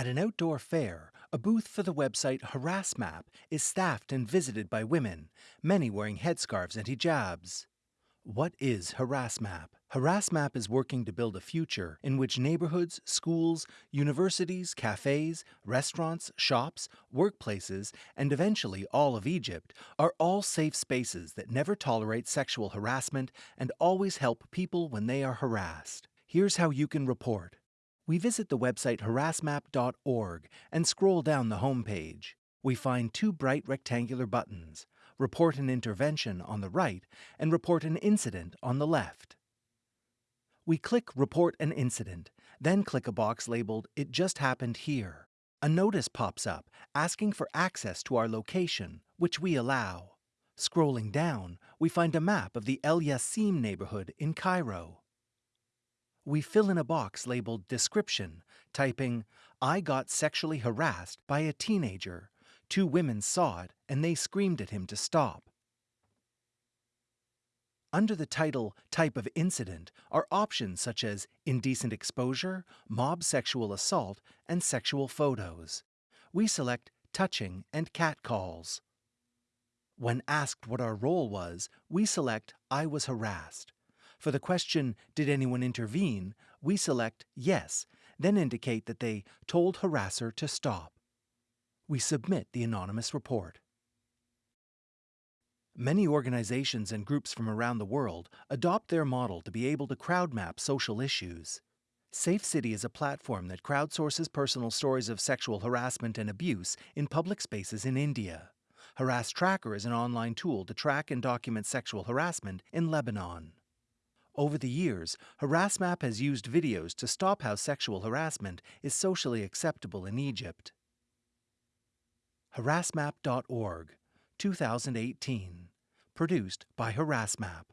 At an outdoor fair, a booth for the website HarassMap is staffed and visited by women, many wearing headscarves and hijabs. What is HarassMap? HarassMap is working to build a future in which neighborhoods, schools, universities, cafes, restaurants, shops, workplaces, and eventually all of Egypt are all safe spaces that never tolerate sexual harassment and always help people when they are harassed. Here's how you can report. We visit the website harassmap.org and scroll down the homepage. We find two bright rectangular buttons Report an Intervention on the right and Report an Incident on the left. We click Report an Incident, then click a box labeled It Just Happened Here. A notice pops up asking for access to our location, which we allow. Scrolling down, we find a map of the El Yassim neighborhood in Cairo. We fill in a box labeled Description, typing, I got sexually harassed by a teenager. Two women saw it and they screamed at him to stop. Under the title Type of Incident are options such as indecent exposure, mob sexual assault, and sexual photos. We select touching and catcalls. When asked what our role was, we select I was harassed. For the question, Did anyone intervene? we select Yes, then indicate that they told harasser to stop. We submit the anonymous report. Many organizations and groups from around the world adopt their model to be able to crowd map social issues. Safe City is a platform that crowdsources personal stories of sexual harassment and abuse in public spaces in India. Harass Tracker is an online tool to track and document sexual harassment in Lebanon. Over the years, HarassMap has used videos to stop how sexual harassment is socially acceptable in Egypt. HarassMap.org, 2018. Produced by HarassMap.